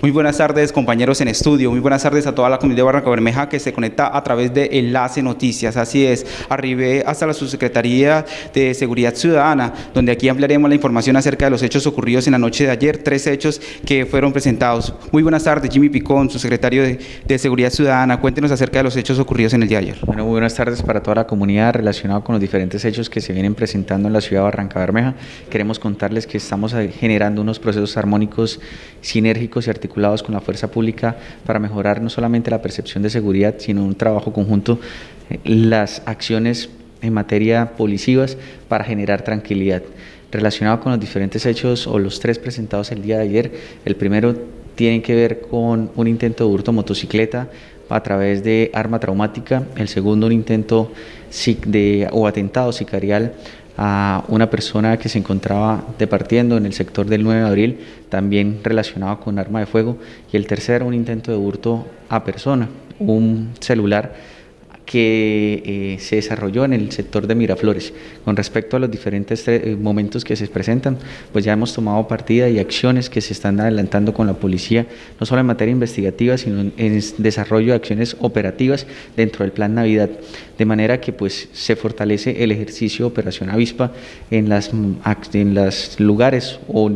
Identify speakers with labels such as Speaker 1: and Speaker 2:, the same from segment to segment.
Speaker 1: Muy buenas tardes compañeros en estudio, muy buenas tardes a toda la comunidad de Barranca Bermeja que se conecta a través de Enlace Noticias, así es, arribé hasta la Subsecretaría de Seguridad Ciudadana, donde aquí ampliaremos la información acerca de los hechos ocurridos en la noche de ayer, tres hechos que fueron presentados. Muy buenas tardes, Jimmy Picón, su secretario de, de Seguridad Ciudadana, cuéntenos acerca de los hechos ocurridos en el día de ayer.
Speaker 2: Bueno, muy buenas tardes para toda la comunidad relacionada con los diferentes hechos que se vienen presentando en la ciudad de Barranca Bermeja. Queremos contarles que estamos generando unos procesos armónicos, sinérgicos y articulados con la fuerza pública para mejorar no solamente la percepción de seguridad, sino un trabajo conjunto, eh, las acciones en materia policivas para generar tranquilidad. Relacionado con los diferentes hechos o los tres presentados el día de ayer, el primero tiene que ver con un intento de hurto motocicleta a través de arma traumática, el segundo un intento de, o atentado sicarial a una persona que se encontraba departiendo en el sector del 9 de abril, también relacionado con arma de fuego, y el tercero un intento de hurto a persona, un celular que eh, se desarrolló en el sector de Miraflores. Con respecto a los diferentes eh, momentos que se presentan, pues ya hemos tomado partida y acciones que se están adelantando con la policía, no solo en materia investigativa, sino en, desarrollo de acciones operativas dentro del Plan Navidad, de manera que pues se fortalece el ejercicio de Operación Avispa en las en los lugares o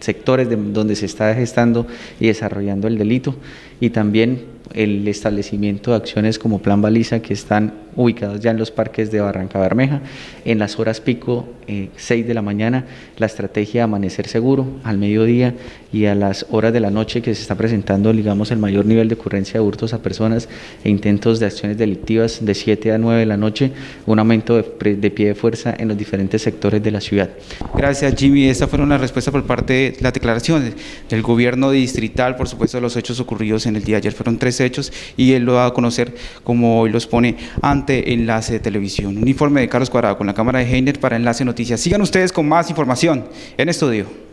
Speaker 2: sectores donde se está gestando y desarrollando el delito y también el establecimiento de acciones como Plan Baliza que están ubicados ya en los parques de Barranca Bermeja. En las horas pico, 6 eh, de la mañana, la estrategia de amanecer seguro, al mediodía y a las horas de la noche que se está presentando, digamos, el mayor nivel de ocurrencia de hurtos a personas e intentos de acciones delictivas de 7 a 9 de la noche, un aumento de, de pie de fuerza en los diferentes sectores de la ciudad.
Speaker 1: Gracias, Jimmy. Esta fue una respuesta por parte de las declaraciones del gobierno distrital, por supuesto, los hechos ocurridos en el día de ayer. Fueron tres hechos y él lo va a conocer como hoy los pone ante Enlace de Televisión. Un informe de Carlos Cuadrado con la cámara de Heiner para Enlace Noticias. Sigan ustedes con más información en estudio.